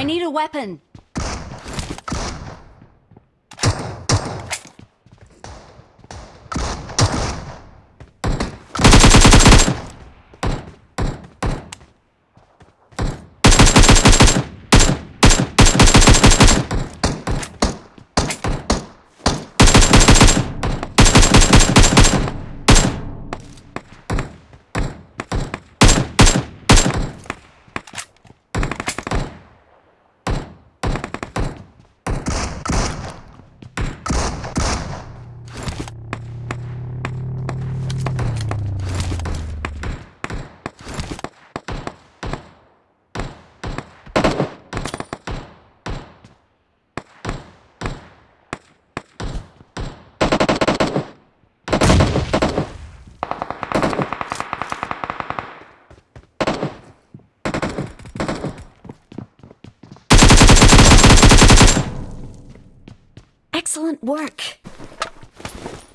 I need a weapon. Excellent work.